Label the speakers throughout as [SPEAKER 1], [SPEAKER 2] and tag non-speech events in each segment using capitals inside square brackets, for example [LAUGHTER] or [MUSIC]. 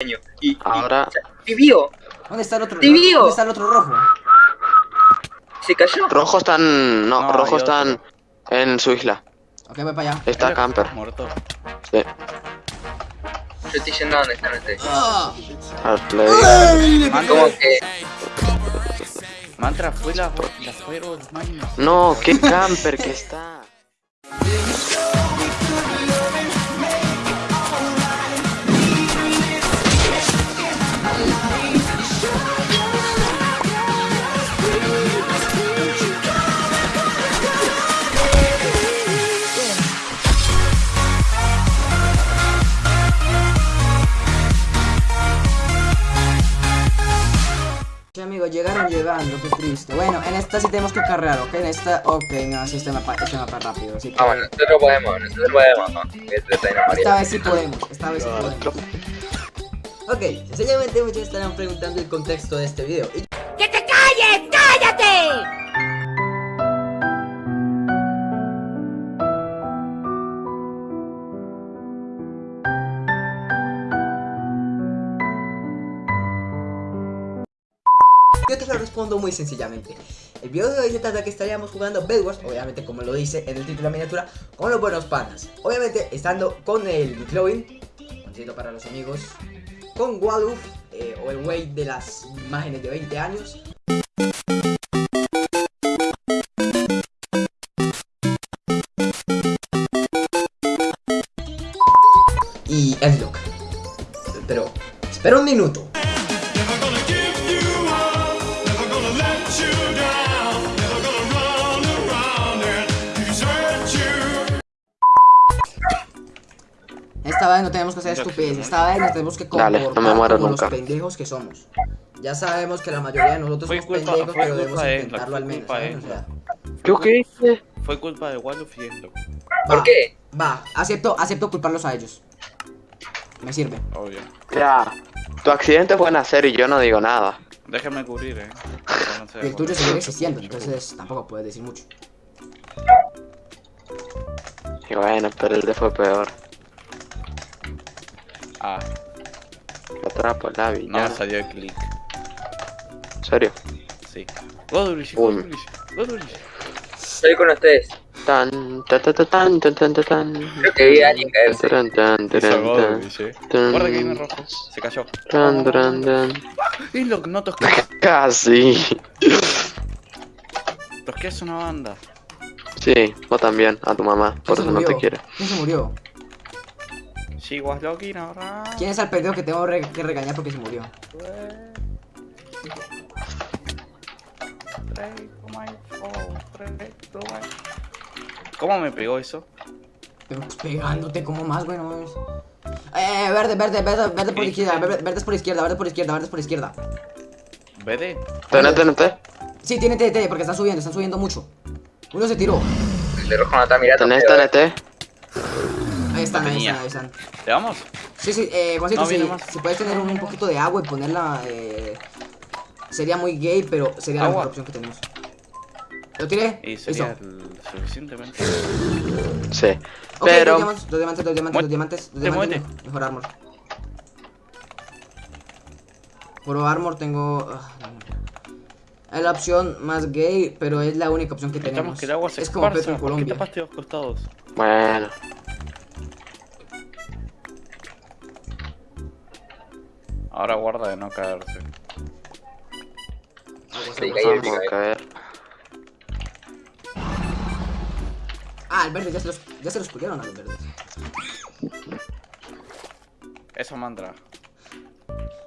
[SPEAKER 1] Y, y-
[SPEAKER 2] Ahora-
[SPEAKER 1] sea, vivió,
[SPEAKER 3] ¿Dónde está el otro?
[SPEAKER 1] ¡Tibio!
[SPEAKER 3] ¿Dónde está el otro rojo?
[SPEAKER 1] se cayó.
[SPEAKER 2] Rojo están. No,
[SPEAKER 4] No,
[SPEAKER 2] rojo
[SPEAKER 4] otro.
[SPEAKER 2] están en su isla.
[SPEAKER 3] Ok, voy para allá.
[SPEAKER 2] Está camper.
[SPEAKER 4] Muerto.
[SPEAKER 2] Sí.
[SPEAKER 1] Yo estoy yendo a donde están ustedes.
[SPEAKER 3] Ah.
[SPEAKER 1] Como que
[SPEAKER 4] Mantra fue la, la fuego de los maños.
[SPEAKER 2] No, qué camper que está.
[SPEAKER 3] Llegaron llegando, qué triste. Bueno, en esta sí tenemos que cargar, ¿ok? En esta, ok, no, sí, este mapa, este mapa rápido, así que...
[SPEAKER 1] Ah, bueno, nosotros podemos, nosotros podemos, ¿no? Este
[SPEAKER 3] Esta vez sí podemos, esta vez sí podemos. Ok, sencillamente muchos estarán preguntando el contexto de este video. Y
[SPEAKER 5] ¡Que te calles! ¡Cállate!
[SPEAKER 3] Muy sencillamente. El video de hoy se trata que estaríamos jugando Bedwars, obviamente como lo dice en el título de la miniatura, con los buenos panas. Obviamente estando con el McLovin, conocido para los amigos, con Waluf, eh, o el güey de las imágenes de 20 años. Y Edlock. Pero, espera un minuto. Esta vez no tenemos que hacer estupidez, esta vez nos tenemos que
[SPEAKER 2] Dale,
[SPEAKER 3] comportar
[SPEAKER 2] no me muero
[SPEAKER 3] como
[SPEAKER 2] nunca.
[SPEAKER 3] los pendejos que somos. Ya sabemos que la mayoría de nosotros
[SPEAKER 4] Fue
[SPEAKER 3] somos
[SPEAKER 4] culpa-
[SPEAKER 3] pendejos, pero debemos
[SPEAKER 4] de
[SPEAKER 3] intentarlo al menos,
[SPEAKER 4] de
[SPEAKER 3] ¿saben? O
[SPEAKER 4] él.
[SPEAKER 3] sea,
[SPEAKER 2] ¿Yo qué hice?
[SPEAKER 4] Fue culpa de Walluf y esto.
[SPEAKER 1] ¿Por qué?
[SPEAKER 3] Va, acepto, acepto culparlos a ellos. Me sirve.
[SPEAKER 4] Obvio.
[SPEAKER 2] Ya. Tu accidente fue nacer y yo no digo nada.
[SPEAKER 4] Déjame cubrir, eh. Pero no sé,
[SPEAKER 3] Y [LAUGHS] el tuyo sigue existiendo, entonces tampoco puedes decir mucho.
[SPEAKER 2] Y bueno, pero el de fue peor.
[SPEAKER 4] Ah,
[SPEAKER 2] Lo atrapo, la
[SPEAKER 4] no
[SPEAKER 2] villana.
[SPEAKER 4] salió el click.
[SPEAKER 2] ¿En serio?
[SPEAKER 4] Sí.
[SPEAKER 1] Estoy con ustedes.
[SPEAKER 2] Tan, ta, ta, ta, tan, tan, tan, tan.
[SPEAKER 1] Creo que vi a alguien caerse.
[SPEAKER 2] Tan, tan, tan, tan, tan,
[SPEAKER 4] Guarda que viene rojo. Se cayó.
[SPEAKER 2] tan, tan, tan.
[SPEAKER 4] Y lo que no tosqué. [LAUGHS]
[SPEAKER 2] Casi.
[SPEAKER 4] Tosqué es una banda.
[SPEAKER 2] Sí, vos también, a tu mamá, por
[SPEAKER 3] ¿Quién se
[SPEAKER 2] eso no te quiere.
[SPEAKER 3] ¿Quién se murió?
[SPEAKER 4] She was looking around.
[SPEAKER 3] ¿Quién es el pendejo que tengo re- que regañar porque se murió?
[SPEAKER 4] ¿Cómo me pegó eso?
[SPEAKER 3] Pegándote como más, bueno. es- Eh, verde, verde, verde, verde por izquierda, verde, verde es por izquierda, verde por izquierda, verde es por izquierda.
[SPEAKER 4] ¿BD?
[SPEAKER 2] ¿Tenés, tenés,
[SPEAKER 3] Sí, tiene TNT porque están subiendo, están subiendo mucho. Uno se tiró.
[SPEAKER 1] El de rojo no está mirando.
[SPEAKER 2] tenés, tenés?
[SPEAKER 3] Ahí están, ahí están, ahí están.
[SPEAKER 4] ¿Le vamos?
[SPEAKER 3] Sí, sí, eh, Juancito,
[SPEAKER 4] No,
[SPEAKER 3] si, si puedes tener un, un poquito de agua y ponerla, eh, sería muy gay, pero sería la mejor opción que tenemos. ¿Lo tiré?
[SPEAKER 4] Y sería suficientemente.
[SPEAKER 2] Sí.
[SPEAKER 3] Ok,
[SPEAKER 2] Pero,
[SPEAKER 3] dos diamantes, dos diamantes, dos diamantes, dos diamantes, dos
[SPEAKER 4] muerte.
[SPEAKER 3] diamantes, mejor armor. Puro armor tengo... ah. Es la opción más gay, pero es la única opción que tenemos.
[SPEAKER 4] Necesitamos que el agua se
[SPEAKER 3] es como Petro en
[SPEAKER 4] ¿Por qué
[SPEAKER 3] Colombia.
[SPEAKER 4] tapaste los costados?
[SPEAKER 2] bueno,
[SPEAKER 4] Ahora guarda de no caerse.
[SPEAKER 1] Sí, caí eh.
[SPEAKER 2] a caer.
[SPEAKER 3] Ah, el verde, ya se los, ya se los culiaron a los verdes.
[SPEAKER 4] Eso mantra.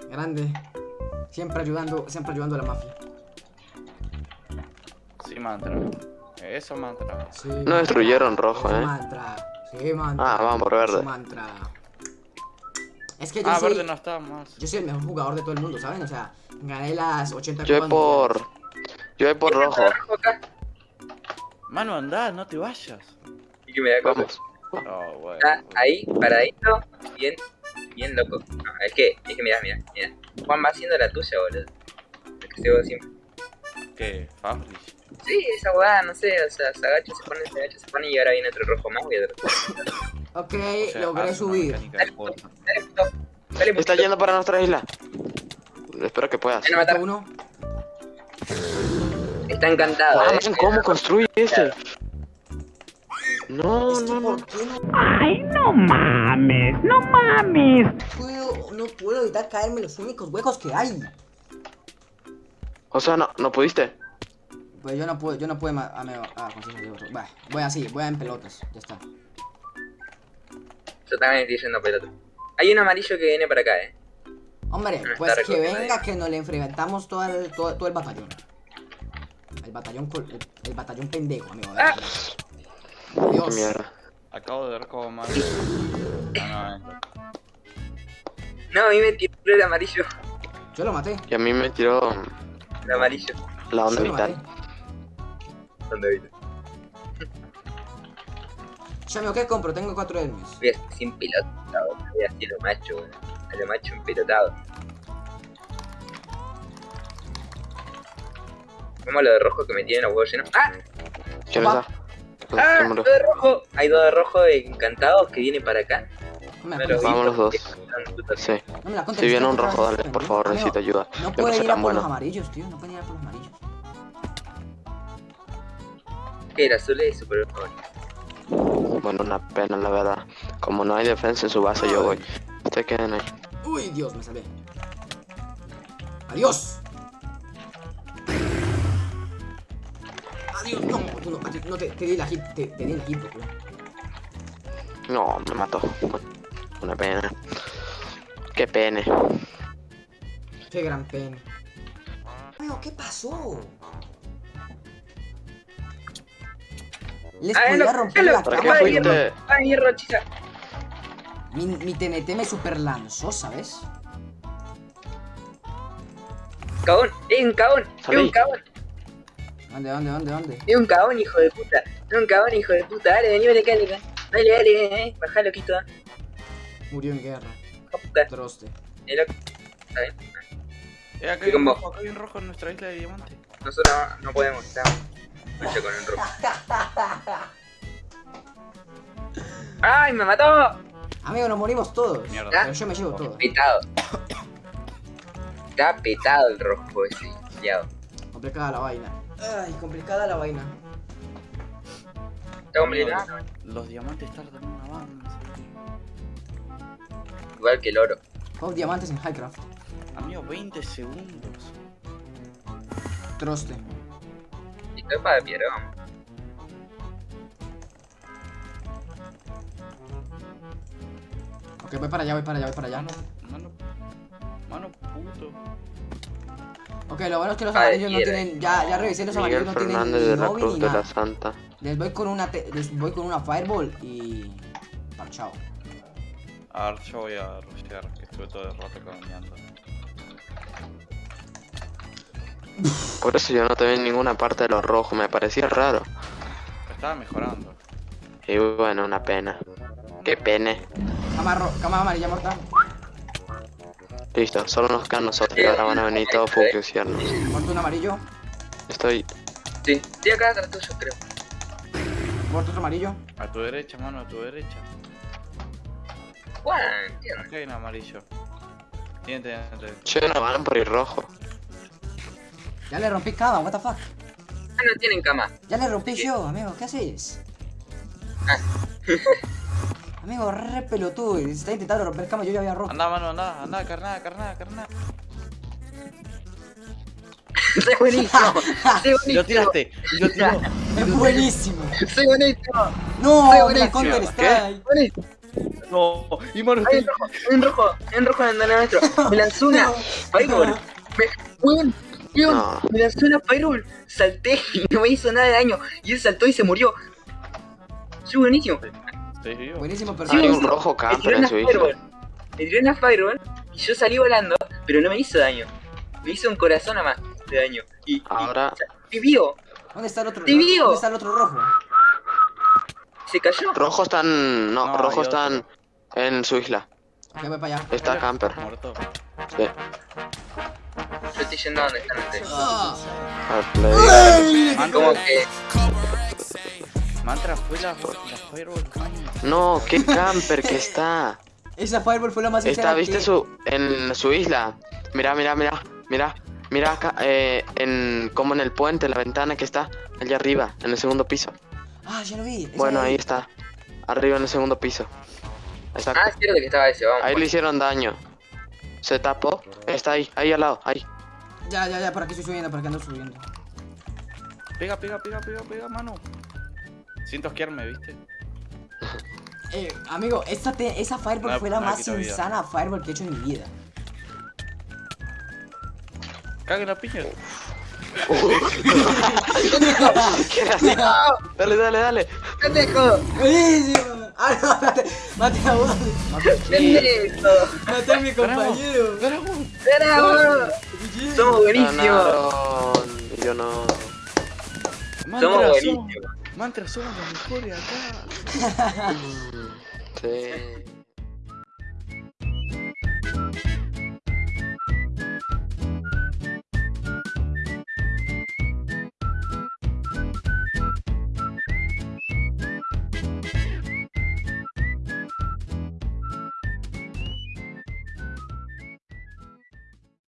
[SPEAKER 3] Grande. Siempre ayudando, siempre ayudando a la mafia.
[SPEAKER 4] Sí, mantra. Eso mantra.
[SPEAKER 3] Sí,
[SPEAKER 2] No
[SPEAKER 3] mantra.
[SPEAKER 2] destruyeron rojo,
[SPEAKER 3] Sí,
[SPEAKER 2] eh.
[SPEAKER 3] mantra. Sí, mantra.
[SPEAKER 2] Ah, vamos por verde.
[SPEAKER 3] Sí, mantra. Es que yo
[SPEAKER 4] Ah,
[SPEAKER 3] soy,
[SPEAKER 4] verde no está más.
[SPEAKER 3] yo soy el mejor jugador de todo el mundo, ¿saben? O sea, gané las 80
[SPEAKER 2] Yo voy por. Yo voy por rojo.
[SPEAKER 4] Mano, anda, no te vayas.
[SPEAKER 1] Y que me da.
[SPEAKER 2] Vamos.
[SPEAKER 4] Oh, bueno.
[SPEAKER 1] Está ahí, paradito, bien, bien loco. No, es que, es que mirá, mirá, mirá. Juan va haciendo la tuya, boludo. Lo que se siempre.
[SPEAKER 4] ¿Qué? Fabrish.
[SPEAKER 1] Sí, esa huevada, no sé, o sea, se agacha, se pone, se agacha, se pone y ahora viene otro rojo más y otro.
[SPEAKER 3] Ok,
[SPEAKER 4] O sea,
[SPEAKER 3] logré subir.
[SPEAKER 2] Está yendo para nuestra isla. Espero que puedas.
[SPEAKER 3] Uno.
[SPEAKER 1] Está encantado.
[SPEAKER 2] Ah,
[SPEAKER 1] eh.
[SPEAKER 2] ¿Cómo construye este? No, no, no.
[SPEAKER 3] ¿por qué no
[SPEAKER 5] Ay, no mames, no mames.
[SPEAKER 3] puedo, no puedo evitar caerme en los únicos huecos que hay?
[SPEAKER 2] O sea, no, no pudiste.
[SPEAKER 3] Pues yo no puedo, yo no puedo, ma- ah, me- ah, conseguí otro. Va, voy así, voy en pelotas, ya está.
[SPEAKER 1] Yo también estoy yendo pelota. Hay un amarillo que viene para acá, eh.
[SPEAKER 3] Hombre, pues que venga que nos le enfrentamos todo el, todo, todo el batallón. El batallón, col- el, el batallón pendejo, amigo.
[SPEAKER 1] Ah.
[SPEAKER 2] Qué
[SPEAKER 3] Adiós.
[SPEAKER 2] mierda.
[SPEAKER 4] Acabo de ver cómo mal. Ah, no, eh.
[SPEAKER 1] No, a mí me tiró el amarillo.
[SPEAKER 3] Yo lo maté.
[SPEAKER 2] Y a mí me tiró
[SPEAKER 1] El amarillo.
[SPEAKER 2] la onda
[SPEAKER 3] Yo lo maté.
[SPEAKER 2] vital.
[SPEAKER 3] Yo, amigo, ¿qué compro? Tengo cuatro hermes.
[SPEAKER 1] Voy a sin pelotado. Voy así a lo macho, weón. A lo macho empelotado. Vamos a lo de rojo que me tienen los huevos llenos. ¡Ah!
[SPEAKER 2] ¿Quién
[SPEAKER 3] Opa.
[SPEAKER 2] está?
[SPEAKER 1] ¡Ah! Dos de rojo. Hay dos de rojo encantados que vienen para acá.
[SPEAKER 3] No me
[SPEAKER 1] los.
[SPEAKER 2] Vamos los dos. Sí.
[SPEAKER 3] No me.
[SPEAKER 2] Si viene un rojo, dale, por favor,
[SPEAKER 3] Amigo,
[SPEAKER 2] necesito ayuda.
[SPEAKER 3] No puede ir a por los
[SPEAKER 2] bueno.
[SPEAKER 3] amarillos, tío. No puede ir a por los amarillos.
[SPEAKER 1] Que el azul es super bueno.
[SPEAKER 2] Bueno, una pena, la verdad. Como no hay defensa en su base, yo voy. Ustedes queden ahí.
[SPEAKER 3] Uy, Dios, me salvé. Adiós. Adiós, no, tú no, no te, te di la hit, te, te di el hit, bro.
[SPEAKER 2] No, me mató. Una pena. Qué pene.
[SPEAKER 3] Qué gran pena. Amigo, ¿qué pasó? Les
[SPEAKER 1] Ah,
[SPEAKER 3] podía
[SPEAKER 1] no,
[SPEAKER 3] romper
[SPEAKER 1] no,
[SPEAKER 3] la
[SPEAKER 2] ¿Para
[SPEAKER 1] no,
[SPEAKER 2] qué
[SPEAKER 3] cama.
[SPEAKER 1] ¡Ay, hierro, chica!
[SPEAKER 3] Mi, mi TNT me super lanzó, ¿sabes?
[SPEAKER 1] ¡Cagón! ¡Es un cagón! ¡Es un cagón!
[SPEAKER 3] ¿Dónde, dónde, dónde, dónde?
[SPEAKER 1] ¡Es un cagón, hijo de puta! ¡Es un cagón, hijo de puta! Dale, vení, vení dale. Dale, dale, eh. Bajá, loquito.
[SPEAKER 3] Murió en guerra.
[SPEAKER 1] De puta.
[SPEAKER 3] Troste.
[SPEAKER 1] Eh, loco. Está bien.
[SPEAKER 4] Eh, acá hay un rojo, acá hay un rojo en nuestra isla de diamante.
[SPEAKER 1] Nosotros no, no podemos estar. Mucho con el rojo. [LAUGHS] ¡Ay, me mató!
[SPEAKER 3] Amigo, nos morimos todos.
[SPEAKER 4] Mierda.
[SPEAKER 3] Pero yo me llevo todo.
[SPEAKER 1] Petado. Está petado el rojo ese, liado.
[SPEAKER 3] Complicada la vaina. Ay, complicada la vaina.
[SPEAKER 1] Está.
[SPEAKER 4] Los diamantes tardan una banda.
[SPEAKER 1] Igual que el oro.
[SPEAKER 3] Dos diamantes en Highcraft.
[SPEAKER 4] Amigo, 20 segundos.
[SPEAKER 3] Troste.
[SPEAKER 1] Para piedra, vamos.
[SPEAKER 3] Ok, voy para allá, voy para allá, voy para allá.
[SPEAKER 4] Mano, mano, mano puto.
[SPEAKER 3] Ok, lo bueno es que los amarillos no tienen. Ya, ya revisé, los
[SPEAKER 2] Miguel
[SPEAKER 3] amarillos no tienen ni
[SPEAKER 2] de la Cruz
[SPEAKER 3] ni
[SPEAKER 2] de la. Santa.
[SPEAKER 3] Les voy con una te- les voy con una Fireball y. Parchao.
[SPEAKER 4] A ver, yo voy a rushear, que estuve todo el rato caminando.
[SPEAKER 2] Por eso yo no te vi en ninguna parte de los rojos, me parecía raro.
[SPEAKER 4] Estaba mejorando.
[SPEAKER 2] Y bueno, una pena. Qué pene.
[SPEAKER 3] Cama, cama amarilla mortal.
[SPEAKER 2] Listo, solo nos quedan nosotros. y Ahora van a venir todos fusiones.
[SPEAKER 3] Muerto un amarillo.
[SPEAKER 2] Estoy.
[SPEAKER 1] Sí, estoy acá atrás tuyo, creo.
[SPEAKER 3] Muerto otro amarillo.
[SPEAKER 4] A tu derecha, mano, a tu derecha.
[SPEAKER 1] Entiendo.
[SPEAKER 4] Acá hay un amarillo. Tiene, tiene, tiene.
[SPEAKER 2] Che, no van por ir rojo.
[SPEAKER 3] Ya le rompí cama, what the fuck.
[SPEAKER 1] Ah, no tienen cama.
[SPEAKER 3] Ya le rompí yo, amigo, ¿qué haces? [LAUGHS] amigo, re pelotudo. y Está intentando romper cama, yo ya había roto.
[SPEAKER 4] Anda, mano, anda, anda, carnada, carnada, carnada. [LAUGHS]
[SPEAKER 1] Soy buenísimo. Soy [LAUGHS]
[SPEAKER 4] Y lo
[SPEAKER 1] buenísimo.
[SPEAKER 4] tiraste, lo tiró.
[SPEAKER 3] Es buenísimo.
[SPEAKER 1] Soy buenísimo.
[SPEAKER 3] No,
[SPEAKER 1] Soy
[SPEAKER 3] la
[SPEAKER 1] buenísimo.
[SPEAKER 3] Counter Strike.
[SPEAKER 1] Buenísimo.
[SPEAKER 4] No, y
[SPEAKER 1] Hay un rojo, hay un rojo, hay un rojo en el nuestro. Me lanzó una Fireball. Me,
[SPEAKER 2] No.
[SPEAKER 1] me lanzó una Fireball. Salté [LAUGHS] y no me hizo nada de daño. Y él saltó y se murió. Soy buenísimo.
[SPEAKER 4] estoy vivo.
[SPEAKER 3] Buenísimo,
[SPEAKER 2] Hay
[SPEAKER 3] perfecto.
[SPEAKER 2] un rojo
[SPEAKER 1] Me
[SPEAKER 2] camper en
[SPEAKER 1] una
[SPEAKER 2] su isla.
[SPEAKER 1] Fireball. Me tiró una Fireball y yo salí volando, pero no me hizo daño. Me hizo un corazón nada más de daño. Y,
[SPEAKER 2] Ahora-
[SPEAKER 1] y vivo.
[SPEAKER 3] ¿Dónde está el otro?
[SPEAKER 1] ¡Te vio!
[SPEAKER 3] ¿Dónde está el otro rojo?
[SPEAKER 1] Se cayó.
[SPEAKER 2] Rojos están. No,
[SPEAKER 4] No,
[SPEAKER 2] rojos
[SPEAKER 4] hay otro.
[SPEAKER 2] están en su isla.
[SPEAKER 3] Ya voy para allá.
[SPEAKER 2] Está camper.
[SPEAKER 4] Muerto.
[SPEAKER 2] Sí.
[SPEAKER 1] Yo estoy yendo a donde están ustedes.
[SPEAKER 3] Ah.
[SPEAKER 1] Como que
[SPEAKER 4] Mantra fue la, la Fireball.
[SPEAKER 2] No, qué camper que está.
[SPEAKER 3] Esa Fireball fue la más
[SPEAKER 2] Está, ¿viste
[SPEAKER 3] que-
[SPEAKER 2] su en su isla? Mira, mira, mira, mira, mira acá, eh, en como en el puente, la ventana que está allá arriba, en el segundo piso.
[SPEAKER 3] Ah, ya lo vi.
[SPEAKER 2] Bueno, ahí está, arriba en el segundo piso. Exacto.
[SPEAKER 1] Ah, es cierto que estaba ese, vamos.
[SPEAKER 2] Ahí le hicieron daño. Se tapó, está ahí, ahí al lado, ahí.
[SPEAKER 3] Ya, ya, ya, por aquí estoy subiendo, por aquí ando subiendo.
[SPEAKER 4] Pega, pega, pega, pega, pega, mano. Siento asquearme, ¿viste?
[SPEAKER 3] Eh, amigo, esta te- esa Fireball
[SPEAKER 4] No,
[SPEAKER 3] fue la
[SPEAKER 4] no,
[SPEAKER 3] más insana Fireball que he hecho en mi vida.
[SPEAKER 4] Cague la piña. [LAUGHS] [LAUGHS]
[SPEAKER 2] Dale, dale, dale.
[SPEAKER 1] ¡Pendejo!
[SPEAKER 3] Ah, no, mate, mate a vos. Mate a mi compañero.
[SPEAKER 1] ¡Bravo! Somos buenísimos.
[SPEAKER 2] Yo no.
[SPEAKER 1] Somos buenísimos.
[SPEAKER 4] Mantra, somos los mejores acá. [LAUGHS]
[SPEAKER 2] Sí.